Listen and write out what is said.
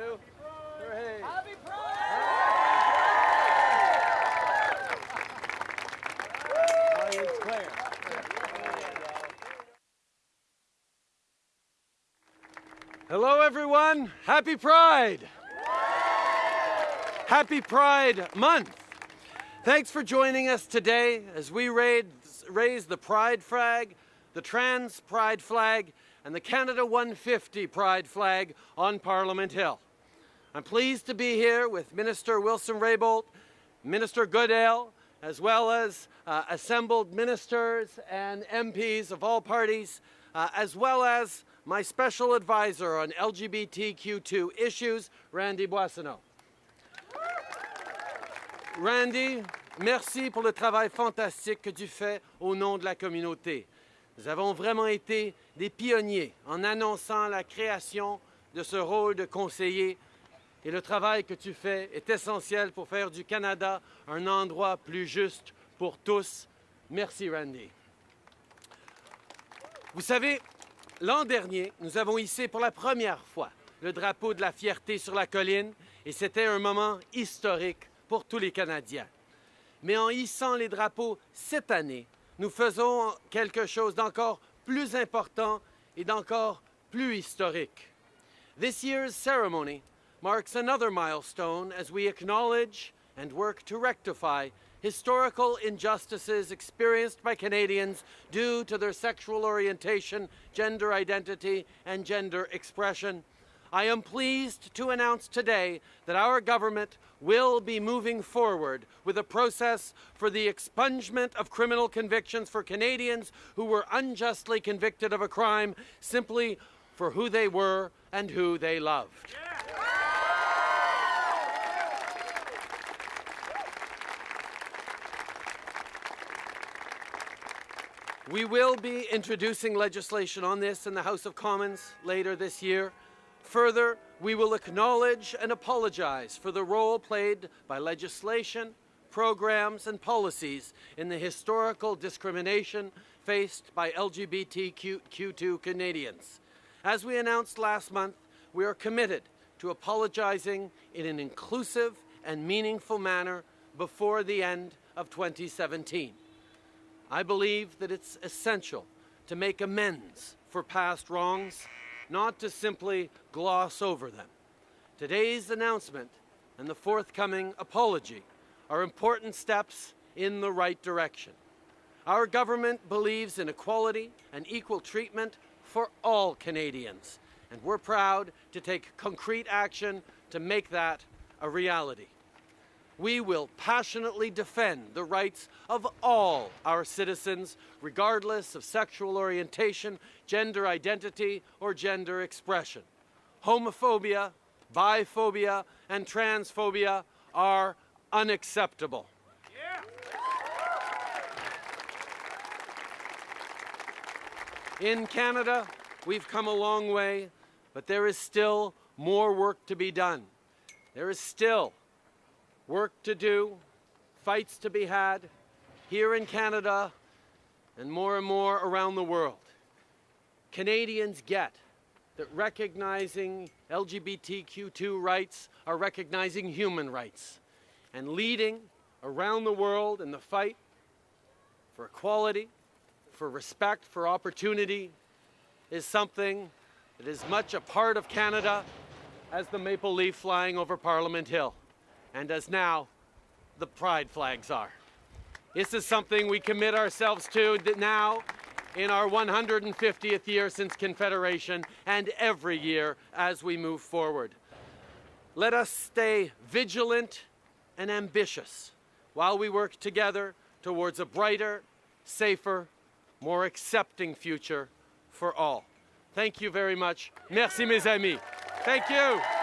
two, three. Happy Pride! Audience clear. Hello, everyone. Happy Pride. Happy Pride Month. Thanks for joining us today as we raise, raise the Pride flag, the Trans Pride flag, and the Canada 150 Pride flag on Parliament Hill. I'm pleased to be here with Minister Wilson Raybould, Minister Goodale, as well as uh, assembled ministers and MPs of all parties, uh, as well as my special advisor on LGBTQ2 issues, Randy Boissonnault. Randy, merci pour le travail fantastique que tu fais au nom de la communauté. Nous avons vraiment été des pionniers en annonçant la création de ce rôle de conseiller et le travail que tu fais est essentiel pour faire du Canada un endroit plus juste pour tous. Merci Randy. Vous savez, l'an dernier, nous avons hissé pour la première fois le drapeau de la fierté sur la colline et c'était un moment historique pour tous les Canadiens. Mais en hissant les drapeaux cette année, nous faisons quelque chose d'encore plus important et d'encore plus historique. This year's ceremony marks another milestone as we acknowledge and work to rectify historical injustices experienced by Canadians due to their sexual orientation, gender identity, and gender expression. I am pleased to announce today that our government will be moving forward with a process for the expungement of criminal convictions for Canadians who were unjustly convicted of a crime simply for who they were and who they loved. We will be introducing legislation on this in the House of Commons later this year. Further, we will acknowledge and apologize for the role played by legislation, programs, and policies in the historical discrimination faced by LGBTQ2 Canadians. As we announced last month, we are committed to apologizing in an inclusive and meaningful manner before the end of 2017. I believe that it's essential to make amends for past wrongs, not to simply gloss over them. Today's announcement and the forthcoming apology are important steps in the right direction. Our government believes in equality and equal treatment for all Canadians, and we're proud to take concrete action to make that a reality we will passionately defend the rights of all our citizens, regardless of sexual orientation, gender identity, or gender expression. Homophobia, biphobia, and transphobia are unacceptable. In Canada, we've come a long way, but there is still more work to be done. There is still work to do, fights to be had here in Canada and more and more around the world. Canadians get that recognizing LGBTQ2 rights are recognizing human rights and leading around the world in the fight for equality, for respect, for opportunity is something that is much a part of Canada as the maple leaf flying over Parliament Hill and as now the pride flags are. This is something we commit ourselves to now in our 150th year since Confederation and every year as we move forward. Let us stay vigilant and ambitious while we work together towards a brighter, safer, more accepting future for all. Thank you very much. Merci mes amis. Thank you.